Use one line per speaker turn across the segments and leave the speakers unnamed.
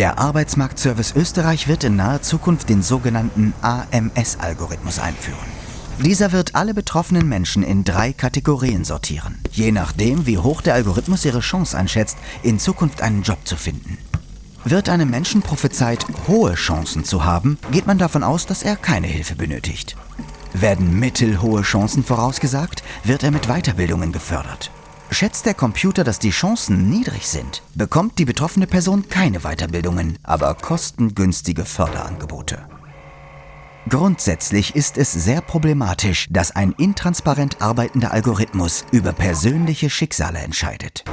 Der Arbeitsmarktservice Österreich wird in naher Zukunft den sogenannten AMS-Algorithmus einführen. Dieser wird alle betroffenen Menschen in drei Kategorien sortieren, je nachdem, wie hoch der Algorithmus ihre Chance einschätzt, in Zukunft einen Job zu finden. Wird einem Menschen prophezeit, hohe Chancen zu haben, geht man davon aus, dass er keine Hilfe benötigt. Werden mittelhohe Chancen vorausgesagt, wird er mit Weiterbildungen gefördert. Schätzt der Computer, dass die Chancen niedrig sind, bekommt die betroffene Person keine Weiterbildungen, aber kostengünstige Förderangebote. Grundsätzlich ist es sehr problematisch, dass ein intransparent arbeitender Algorithmus über persönliche Schicksale entscheidet.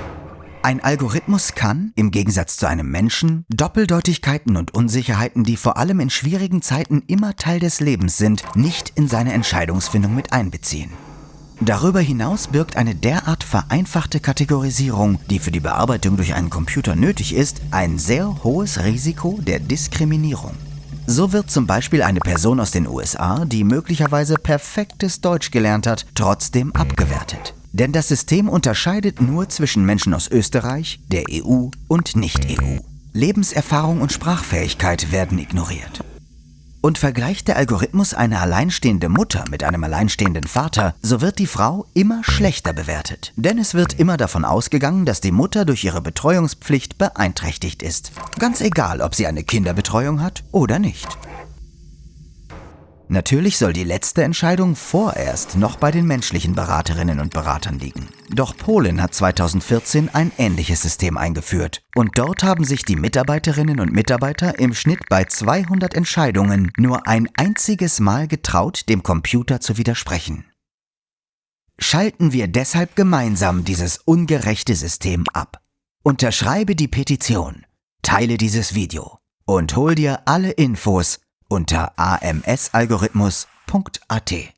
Ein Algorithmus kann, im Gegensatz zu einem Menschen, Doppeldeutigkeiten und Unsicherheiten, die vor allem in schwierigen Zeiten immer Teil des Lebens sind, nicht in seine Entscheidungsfindung mit einbeziehen. Darüber hinaus birgt eine derart vereinfachte Kategorisierung, die für die Bearbeitung durch einen Computer nötig ist, ein sehr hohes Risiko der Diskriminierung. So wird zum Beispiel eine Person aus den USA, die möglicherweise perfektes Deutsch gelernt hat, trotzdem abgewertet. Denn das System unterscheidet nur zwischen Menschen aus Österreich, der EU und Nicht-EU. Lebenserfahrung und Sprachfähigkeit werden ignoriert. Und vergleicht der Algorithmus eine alleinstehende Mutter mit einem alleinstehenden Vater, so wird die Frau immer schlechter bewertet. Denn es wird immer davon ausgegangen, dass die Mutter durch ihre Betreuungspflicht beeinträchtigt ist. Ganz egal, ob sie eine Kinderbetreuung hat oder nicht. Natürlich soll die letzte Entscheidung vorerst noch bei den menschlichen Beraterinnen und Beratern liegen. Doch Polen hat 2014 ein ähnliches System eingeführt. Und dort haben sich die Mitarbeiterinnen und Mitarbeiter im Schnitt bei 200 Entscheidungen nur ein einziges Mal getraut, dem Computer zu widersprechen. Schalten wir deshalb gemeinsam dieses ungerechte System ab. Unterschreibe die Petition, teile dieses Video und hol dir alle Infos unter amsalgorithmus.at.